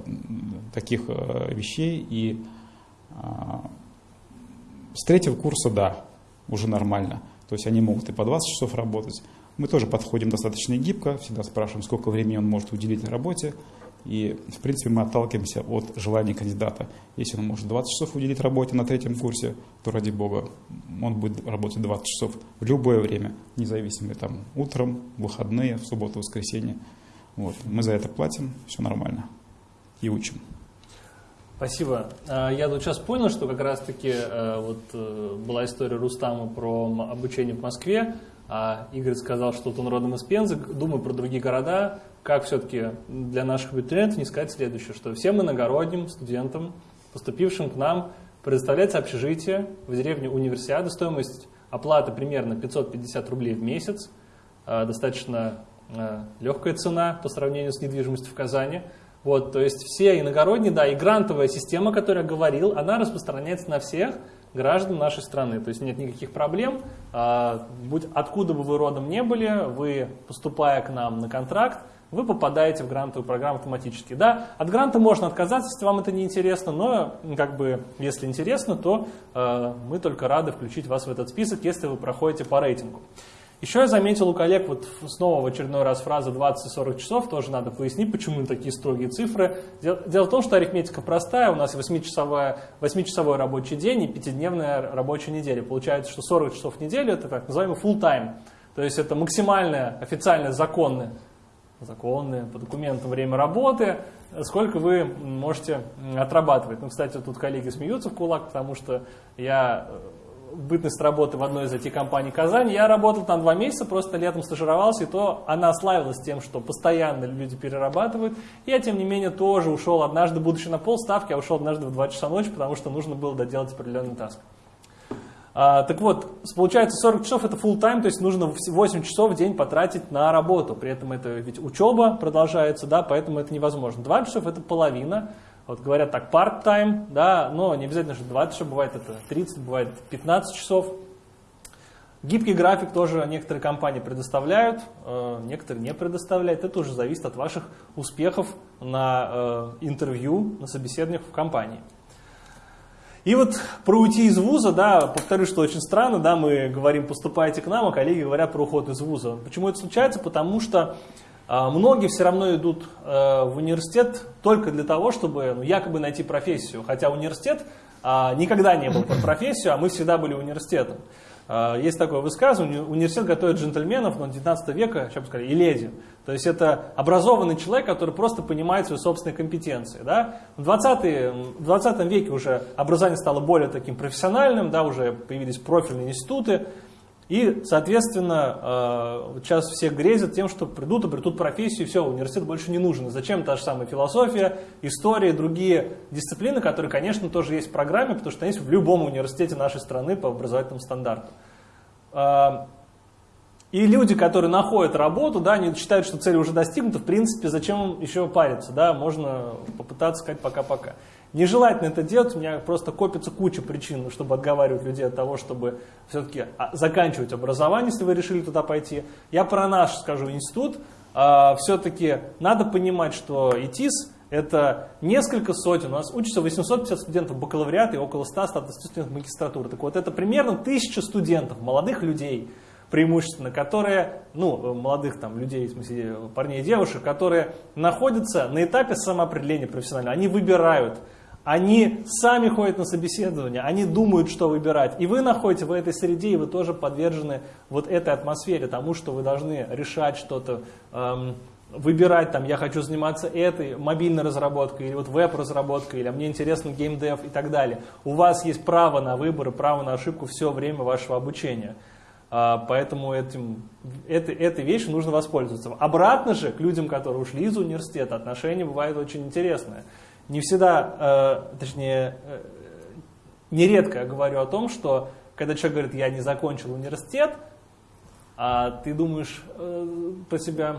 таких э, вещей, и э, с третьего курса, да, уже нормально. То есть они могут и по 20 часов работать. Мы тоже подходим достаточно гибко, всегда спрашиваем, сколько времени он может уделить работе, и, в принципе, мы отталкиваемся от желания кандидата. Если он может 20 часов уделить работе на третьем курсе, то, ради бога, он будет работать 20 часов в любое время, независимо, там, утром, выходные, в субботу, воскресенье. Вот. Мы за это платим, все нормально. И учим. Спасибо. А, я тут сейчас понял, что как раз-таки э, вот э, была история Рустама про обучение в Москве, а Игорь сказал, что он родом из Пензы. Думаю про другие города как все-таки для наших абитуриентов не сказать следующее, что всем иногородним студентам, поступившим к нам, предоставляется общежитие в деревне Универсиада, стоимость оплаты примерно 550 рублей в месяц, а, достаточно а, легкая цена по сравнению с недвижимостью в Казани. Вот, то есть все иногородние, да, и грантовая система, о которой я говорил, она распространяется на всех граждан нашей страны. То есть нет никаких проблем. А, будь откуда бы вы родом не были, вы, поступая к нам на контракт, вы попадаете в грантовую программу автоматически. Да, от гранта можно отказаться, если вам это не интересно, но как бы, если интересно, то э, мы только рады включить вас в этот список, если вы проходите по рейтингу. Еще я заметил у коллег, вот снова в очередной раз фраза 20-40 часов, тоже надо пояснить, почему такие строгие цифры. Дело, дело в том, что арифметика простая, у нас 8-часовой, 8 рабочий день и 5-дневная рабочая неделя. Получается, что 40 часов в неделю это так называемый full time, то есть это максимальное, официальное, законное, законное по документам время работы, сколько вы можете отрабатывать. Ну, кстати, тут коллеги смеются в кулак, потому что я бытность работы в одной из этих компаний Казани, я работал там два месяца, просто летом стажировался, и то она славилась тем, что постоянно люди перерабатывают. Я, тем не менее, тоже ушел однажды, будучи на полставки, я ушел однажды в 2 часа ночи, потому что нужно было доделать определенный таск. А, так вот, получается 40 часов это full time, то есть нужно 8 часов в день потратить на работу. При этом это ведь учеба продолжается, да, поэтому это невозможно. 2 часов это половина. Вот говорят так, part-time, да, но не обязательно, что 20 часов, бывает это 30, бывает 15 часов. Гибкий график тоже некоторые компании предоставляют, э, некоторые не предоставляют. Это уже зависит от ваших успехов на э, интервью, на собеседованиях в компании. И вот про уйти из вуза, да, повторю, что очень странно, да, мы говорим, поступайте к нам, а коллеги говорят про уход из вуза. Почему это случается? Потому что многие все равно идут э, в университет только для того, чтобы ну, якобы найти профессию. Хотя университет а, никогда не был про профессию, а мы всегда были университетом. А, есть такое высказывание, университет готовит джентльменов, но 19 века, сейчас бы сказали, и леди. То есть это образованный человек, который просто понимает свои собственные компетенции. Да? В, 20 в 20 веке уже образование стало более таким профессиональным, да, уже появились профильные институты, и, соответственно, э, сейчас все грезят тем, что придут, обретут профессию, и все, университет больше не нужен. Зачем та же самая философия, история другие дисциплины, которые, конечно, тоже есть в программе, потому что они есть в любом университете нашей страны по образовательным стандартам. Э, и люди, которые находят работу, да, они считают, что цель уже достигнута, в принципе, зачем еще париться, да, можно попытаться сказать пока-пока. Нежелательно это делать, у меня просто копится куча причин, чтобы отговаривать людей от того, чтобы все-таки а, заканчивать образование, если вы решили туда пойти. Я про наш скажу институт. А, все-таки надо понимать, что ИТИС это несколько сотен, у нас учатся 850 студентов бакалавриата и около 100 студентов магистратуры. Так вот, это примерно тысяча студентов, молодых людей, преимущественно, которые, ну, молодых там людей, в смысле парней и девушек, которые находятся на этапе самоопределения профессионального. Они выбирают, они сами ходят на собеседование, они думают, что выбирать. И вы находитесь в этой среде, и вы тоже подвержены вот этой атмосфере, тому, что вы должны решать что-то, эм, выбирать, там, я хочу заниматься этой мобильной разработкой, или вот веб-разработкой, или а мне интересно геймдев и так далее. У вас есть право на выбор и право на ошибку все время вашего обучения. Э, поэтому этим, этой, этой вещью нужно воспользоваться. Обратно же, к людям, которые ушли из университета, отношения бывают очень интересные не всегда, э, точнее, э, нередко говорю о том, что когда человек говорит, я не закончил университет, а ты думаешь э, про себя,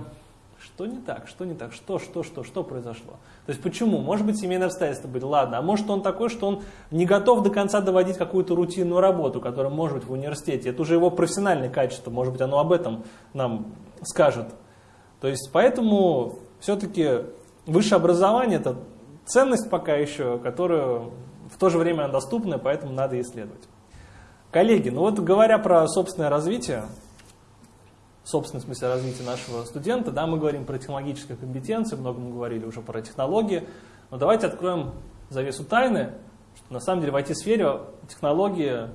что не так, что не так, что, что, что, что произошло. То есть почему? Может быть семейные обстоятельства были, ладно, а может он такой, что он не готов до конца доводить какую-то рутинную работу, которая может быть в университете. Это уже его профессиональное качество, может быть оно об этом нам скажет. То есть поэтому все-таки высшее образование это ценность пока еще, которую в то же время доступна, поэтому надо исследовать. Коллеги, ну вот говоря про собственное развитие, собственное в смысле развития нашего студента, да, мы говорим про технологические компетенции, много мы говорили уже про технологии, но давайте откроем завесу тайны, что на самом деле в IT-сфере технологии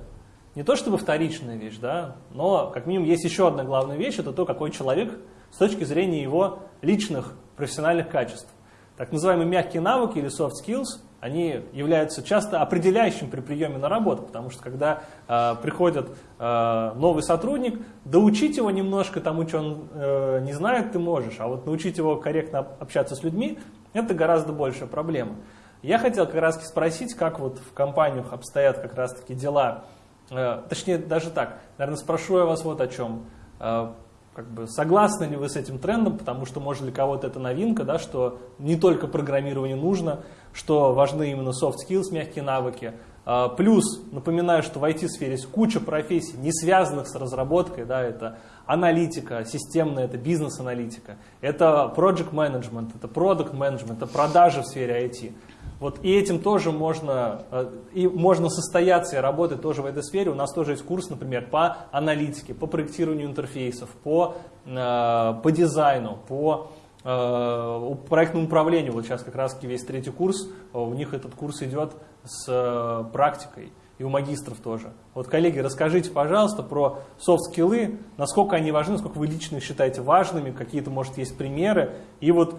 не то чтобы вторичная вещь, да, но как минимум есть еще одна главная вещь, это то, какой человек с точки зрения его личных профессиональных качеств. Так называемые мягкие навыки или soft skills, они являются часто определяющим при приеме на работу, потому что когда э, приходит э, новый сотрудник, доучить его немножко тому, что он э, не знает, ты можешь, а вот научить его корректно общаться с людьми, это гораздо большая проблема. Я хотел как раз спросить, как вот в компаниях обстоят как раз таки дела, э, точнее даже так, наверное, спрошу я вас вот о чем. Как бы согласны ли вы с этим трендом, потому что, может, для кого-то это новинка, да, что не только программирование нужно, что важны именно soft skills, мягкие навыки. А, плюс, напоминаю, что в IT-сфере есть куча профессий, не связанных с разработкой, да, это аналитика, системная, это бизнес-аналитика, это project management, это product management, это продажи в сфере IT. Вот и этим тоже можно, э, и можно состояться и работать тоже в этой сфере. У нас тоже есть курс, например, по аналитике, по проектированию интерфейсов, по, э, по дизайну, по э, проектному управлению. Вот сейчас как раз весь третий курс, у них этот курс идет с практикой и у магистров тоже. Вот, коллеги, расскажите, пожалуйста, про софт-скиллы, насколько они важны, насколько вы лично считаете важными, какие-то, может, есть примеры. И вот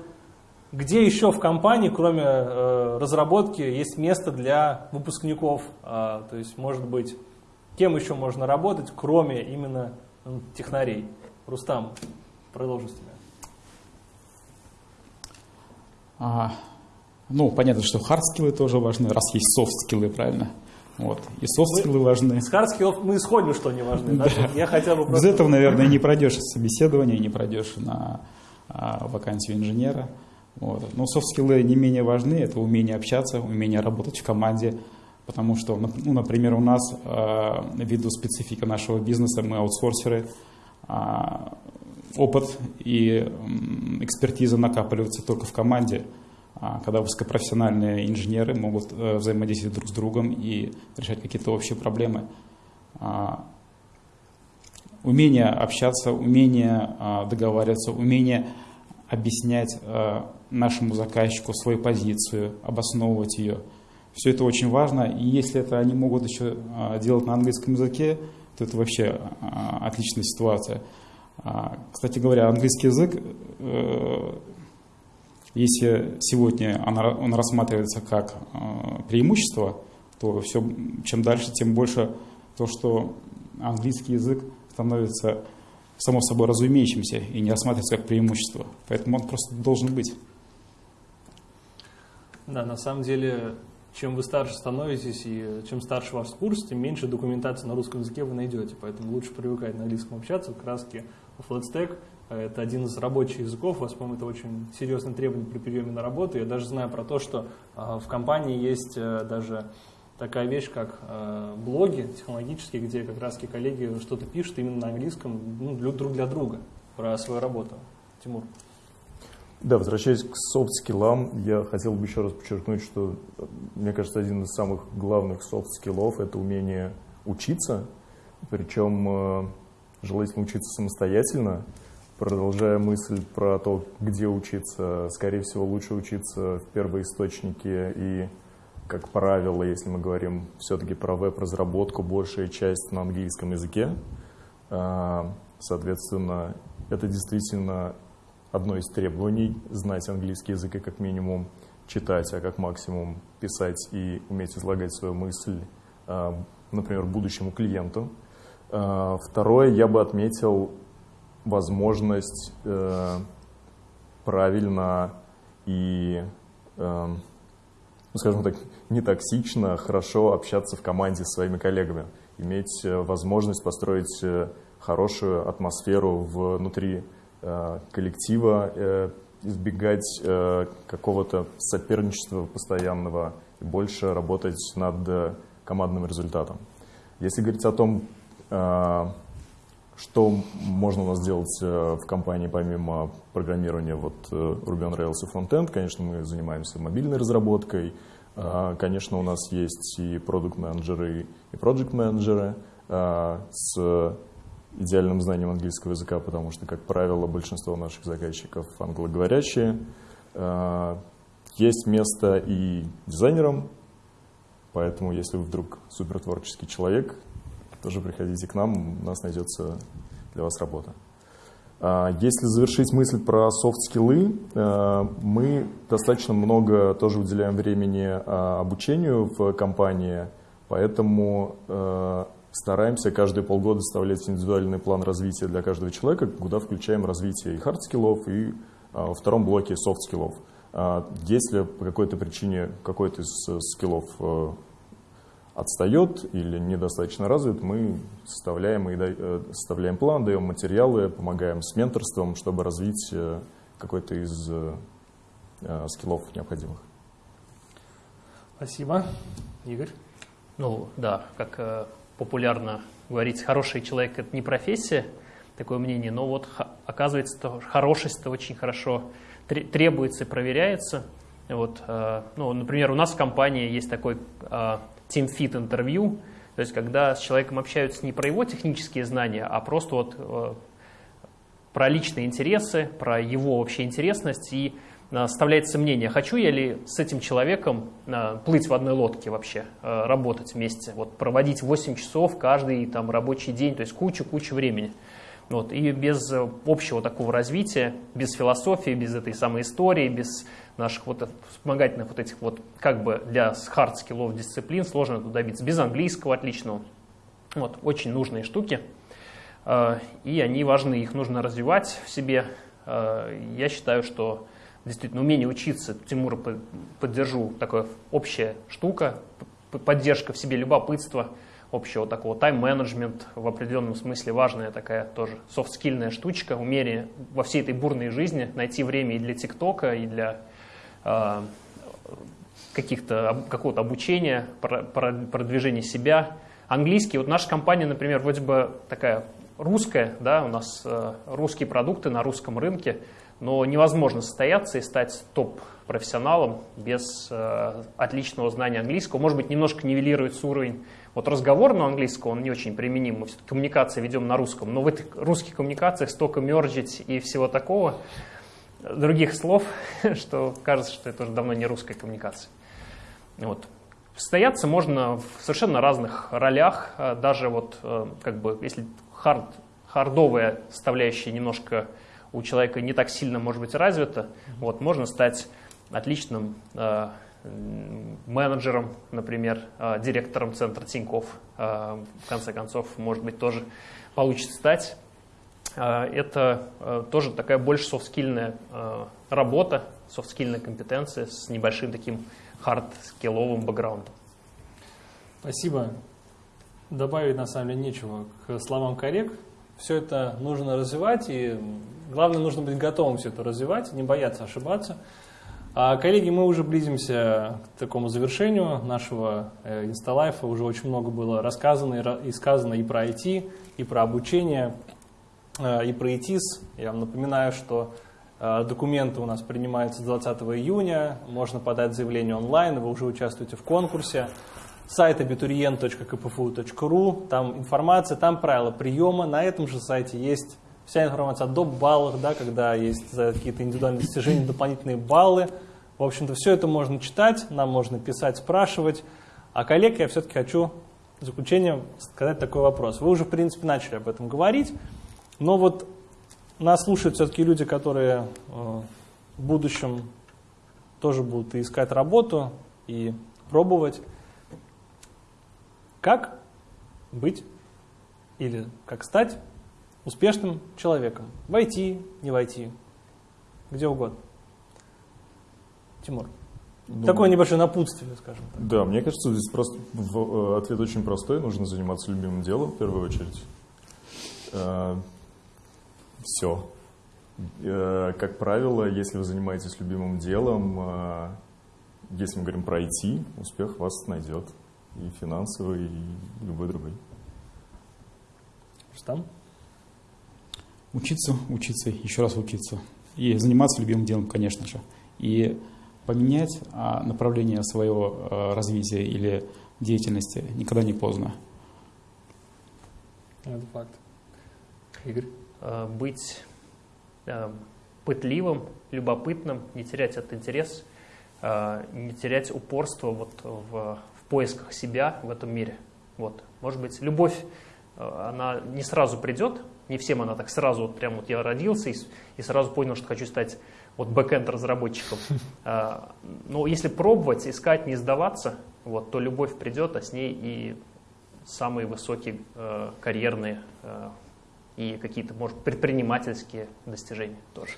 где еще в компании, кроме э, разработки, есть место для выпускников? Э, то есть, может быть, кем еще можно работать, кроме именно ну, технарей? Рустам, продолжи с тебя. А, ну, понятно, что хардскиллы тоже важны, раз есть софт-скиллы, правильно? Вот. И софт-скиллы важны. С хардскиллов мы исходим, что они важны. Да? Да. Я хотя бы просто... Без этого, наверное, не пройдешь собеседование, не пройдешь на а, вакансию инженера. Вот. Но софт-скиллы не менее важны, это умение общаться, умение работать в команде, потому что, ну, например, у нас, э, ввиду специфика нашего бизнеса, мы аутсорсеры, э, опыт и экспертиза накапливаются только в команде, а когда высокопрофессиональные инженеры могут э, взаимодействовать друг с другом и решать какие-то общие проблемы. А, умение общаться, умение а, договариваться, умение объяснять э, нашему заказчику свою позицию, обосновывать ее. Все это очень важно, и если это они могут еще э, делать на английском языке, то это вообще э, отличная ситуация. А, кстати говоря, английский язык, если сегодня он рассматривается как преимущество, то все, чем дальше, тем больше то, что английский язык становится само собой разумеющимся и не рассматриваться как преимущество. Поэтому он просто должен быть. Да, на самом деле, чем вы старше становитесь и чем старше ваш курс, тем меньше документации на русском языке вы найдете. Поэтому лучше привыкать на английском общаться. Как раз таки FlatStack – это один из рабочих языков. У вас, по-моему, это очень серьезное требование при приеме на работу. Я даже знаю про то, что а, в компании есть э, даже такая вещь, как э, блоги технологические, где как раз коллеги что-то пишут именно на английском ну, друг для друга про свою работу. Тимур. Да, возвращаясь к софт-скиллам, я хотел бы еще раз подчеркнуть, что, мне кажется, один из самых главных софт-скиллов – это умение учиться, причем э, желательно учиться самостоятельно. Продолжая мысль про то, где учиться, скорее всего, лучше учиться в первоисточнике и как правило, если мы говорим все-таки про веб-разработку, большая часть на английском языке. А, соответственно, это действительно одно из требований – знать английский язык и как минимум читать, а как максимум писать и уметь излагать свою мысль, а, например, будущему клиенту. А, второе, я бы отметил возможность э, правильно и э, ну, скажем так, не токсично, хорошо общаться в команде с своими коллегами, иметь э, возможность построить хорошую атмосферу внутри коллектива, избегать какого-то соперничества постоянного и больше работать над командным результатом. Если говорить о том, что можно у нас делать в компании помимо программирования вот Ruby on Rails и Frontend? Конечно, мы занимаемся мобильной разработкой, конечно, у нас есть и продукт-менеджеры, и проект-менеджеры с идеальным знанием английского языка, потому что, как правило, большинство наших заказчиков англоговорящие. А, есть место и дизайнерам, поэтому если вы вдруг супертворческий человек, тоже приходите к нам, у нас найдется для вас работа. А, если завершить мысль про софт-скиллы, а, мы достаточно много тоже уделяем времени обучению в компании, поэтому стараемся каждые полгода составлять индивидуальный план развития для каждого человека, куда включаем развитие и хард-скиллов, и во втором блоке софт-скиллов. Если по какой-то причине какой-то из скиллов отстает или недостаточно развит, мы составляем, и э, составляем план, даем материалы, помогаем с менторством, чтобы развить э, какой-то из э, скиллов необходимых. Спасибо. Игорь? Ну да, как популярно говорить, хороший человек – это не профессия, такое мнение, но вот оказывается, хорошесть – это очень хорошо требуется и проверяется – Вот, э, ну, например, у нас в компании есть такой э, Team Fit интервью, то есть когда с человеком общаются не про его технические знания, а просто вот э, про личные интересы, про его вообще интересность. И оставляется мнение, хочу я ли с этим человеком плыть в одной лодке вообще, работать вместе, вот проводить 8 часов каждый там рабочий день, то есть кучу-кучу времени. Вот, и без общего такого развития, без философии, без этой самой истории, без наших вот вспомогательных вот этих вот, как бы для хард-скиллов дисциплин сложно это добиться. Без английского отличного. Вот, очень нужные штуки. И они важны, их нужно развивать в себе. Я считаю, что действительно умение учиться, Тимура поддержу, такая общая штука, поддержка в себе любопытства, общего такого тайм-менеджмент в определенном смысле важная такая тоже софт-скильная штучка, умение во всей этой бурной жизни найти время и для ТикТока, и для а, каких-то, какого-то обучения, продвижения себя. Английский, вот наша компания, например, вроде бы такая русская, да, у нас э, русские продукты на русском рынке, но невозможно состояться и стать топ-профессионалом без э, отличного знания английского. Может быть, немножко нивелируется уровень вот разговорного английского, он не очень применим, мы все-таки коммуникации ведем на русском, но в этих русских коммуникациях столько мержить и всего такого, других слов, что кажется, что это уже давно не русская коммуникация. Вот. Состояться можно в совершенно разных ролях, а даже вот э, как бы, если хард, хардовая составляющая немножко у человека не так сильно может быть развита, вот, можно стать отличным э, менеджером, например, э, директором центра Тиньков, в конце концов, может быть, тоже получится стать. А, это а, тоже такая больше софтскильная а, работа, софтскильная компетенция с небольшим таким хард-скилловым бэкграундом. Спасибо. Добавить на самом деле нечего к словам коллег. Все это нужно развивать, и главное, нужно быть готовым все это развивать, не бояться ошибаться. А, коллеги, мы уже близимся к такому завершению нашего э, инсталайфа. Уже очень много было рассказано и сказано и про IT, и про обучение. Э, и про ИТИС. Я вам напоминаю, что э, документы у нас принимаются 20 июня, можно подать заявление онлайн, вы уже участвуете в конкурсе. Сайт abiturient.kpfu.ru, там информация, там правила приема. На этом же сайте есть вся информация о доп. баллах, да, когда есть какие-то индивидуальные достижения дополнительные баллы. В общем-то, все это можно читать, нам можно писать, спрашивать. А коллег я все-таки хочу в заключение сказать такой вопрос. Вы уже, в принципе, начали об этом говорить. Но вот нас слушают все-таки люди, которые э, в будущем тоже будут искать работу и пробовать. Как быть или как стать успешным человеком? Войти, не войти, где угодно. Тимур. Ну, Такое небольшое напутствие, скажем так. Да, мне кажется, здесь просто э, ответ очень простой. Нужно заниматься любимым делом в первую очередь. Э, все. Э, как правило, если вы занимаетесь любимым делом, э, если мы говорим про IT, успех вас найдет. И финансовый, и любой другой. Что там? Учиться, учиться, еще раз учиться. И заниматься любимым делом, конечно же. И поменять а, направление своего э, развития или деятельности никогда не поздно. Это факт. Игорь? Э, быть пытливым, любопытным, не терять этот интерес, не терять упорство вот в, в поисках себя в этом мире. Вот. Может быть, любовь, она не сразу придет, не всем она так сразу, вот прям вот я родился и, и сразу понял, что хочу стать вот бэкэнд разработчиком. Но если пробовать, искать, не сдаваться, вот, то любовь придет, а с ней и самые высокие карьерные и какие-то, может, предпринимательские достижения тоже.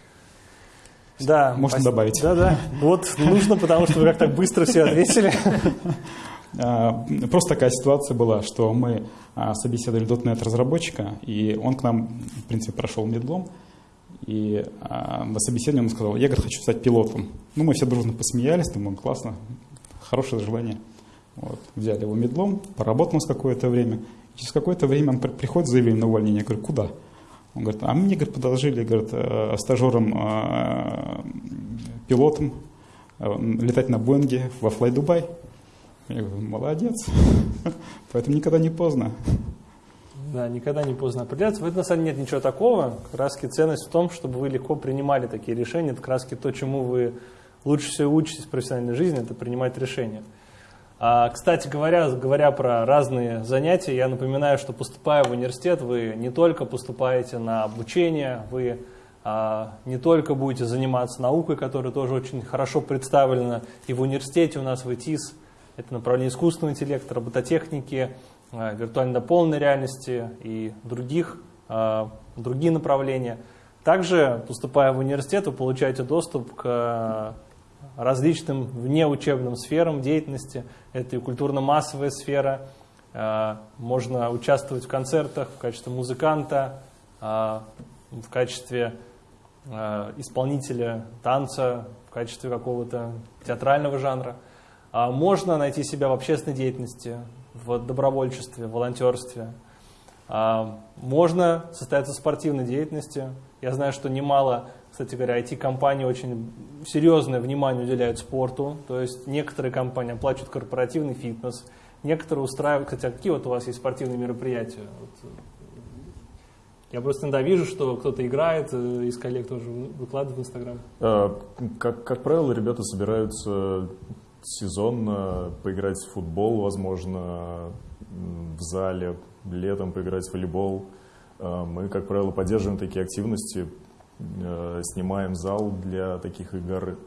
Да, можно спасибо. добавить. Да, да. Вот нужно, потому что вы как так быстро все ответили. А, просто такая ситуация была, что мы а, собеседовали .NET разработчика, и он к нам, в принципе, прошел медлом, и а, на собеседовании он сказал, я, говорит, хочу стать пилотом. Ну, мы все дружно посмеялись, думаем, классно, хорошее желание. Вот. Взяли его медлом, поработал с какое-то время, Через какое-то время он приходит с заявлением на увольнение. Я говорю, куда? Он говорит, а мне говорит, подложили говорит, э, стажером, э, пилотом летать на Боинге во Флай Дубай. Я говорю, молодец. Поэтому никогда не поздно. Да, никогда не поздно определяться. В этом на самом деле нет ничего такого. Раз ценность в том, чтобы вы легко принимали такие решения. Это раз то, чему вы лучше всего учитесь в профессиональной жизни, это принимать решения. А, кстати говоря, говоря про разные занятия, я напоминаю, что поступая в университет, вы не только поступаете на обучение, вы а, не только будете заниматься наукой, которая тоже очень хорошо представлена и в университете у нас в ИТИС, это направление искусственного интеллекта, робототехники, а, виртуальной дополненной реальности и других, а, другие направления. Также, поступая в университет, вы получаете доступ к различным внеучебным сферам деятельности. Это и культурно-массовая сфера, можно участвовать в концертах в качестве музыканта, в качестве исполнителя танца, в качестве какого-то театрального жанра. Можно найти себя в общественной деятельности, в добровольчестве, в волонтерстве. А, можно состояться в спортивной деятельности. Я знаю, что немало, кстати говоря, IT-компании очень серьезное внимание уделяют спорту. То есть некоторые компании оплачивают корпоративный фитнес, некоторые устраивают, хотя какие вот у вас есть спортивные мероприятия? Вот, я просто иногда вижу, что кто-то играет, э, из коллег тоже выкладывает в Инстаграм. А, как, как правило, ребята собираются сезонно поиграть в футбол, возможно, в зале, летом поиграть в волейбол. А, мы, как правило, поддерживаем такие активности, э, снимаем зал для таких игр.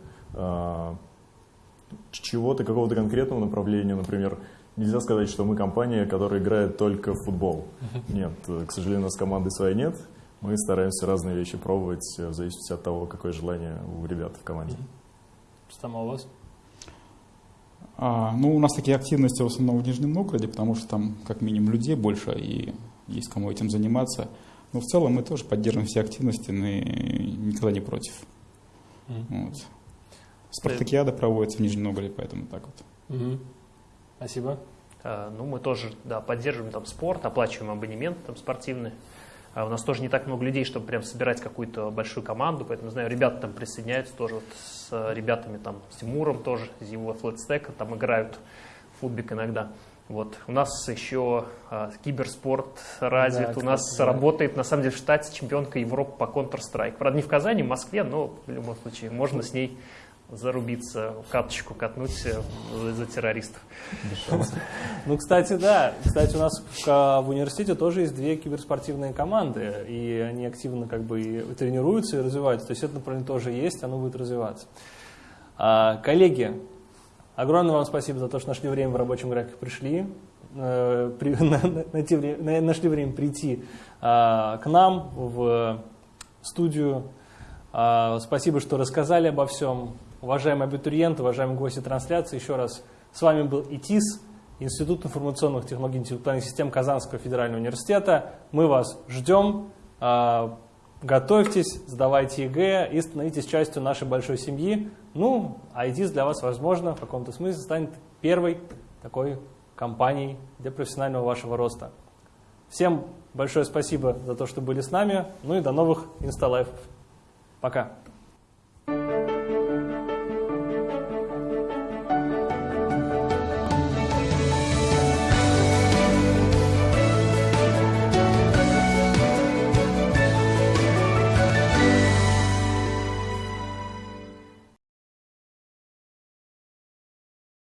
Чего-то, какого-то конкретного направления, например, нельзя сказать, что мы компания, которая играет только в футбол. Нет, к сожалению, у нас команды своей нет. Мы стараемся разные вещи пробовать в зависимости от того, какое желание у ребят в команде. Что там у вас? А, ну, у нас такие активности в основном в Нижнем Новгороде, потому что там как минимум людей больше и есть кому этим заниматься. Но в целом мы тоже поддерживаем все активности, мы никогда не против. Mm. Вот. Спартакиада проводится в Нижнем Новгороде, поэтому так вот. Mm-hmm. Спасибо. А, ну, мы тоже да, поддерживаем там спорт, оплачиваем абонемент там, спортивный. А у нас тоже не так много людей, чтобы прям собирать какую-то большую команду, поэтому, знаю, ребята там присоединяются тоже вот с ребятами, там, с Тимуром тоже, из его флетстека, там играют футбик иногда. Вот. У нас еще а, киберспорт развит, да, у нас да. работает, на самом деле, в штате чемпионка Европы по Counter-Strike. Правда, не в Казани, в Москве, но в любом случае можно с ней зарубиться, каточку катнуть э, за, за террористов. Ну, кстати, да. Кстати, у нас в, в университете тоже есть две киберспортивные команды, и они активно как бы и тренируются и развиваются. То есть это направление тоже есть, оно будет развиваться. А, коллеги, огромное вам спасибо за то, что нашли время в рабочем графике, пришли. Э, нашли время прийти а, к нам в студию. А, спасибо, что рассказали обо всем. Уважаемые абитуриенты, уважаемые гости трансляции, еще раз с вами был ИТИС, Институт информационных технологий и интеллектуальных систем Казанского федерального университета. Мы вас ждем. А, готовьтесь, сдавайте ЕГЭ и становитесь частью нашей большой семьи. Ну, а ИТИС для вас, возможно, в каком-то смысле станет первой такой компанией для профессионального вашего роста. Всем большое спасибо за то, что были с нами. Ну и до новых инсталайфов. Пока.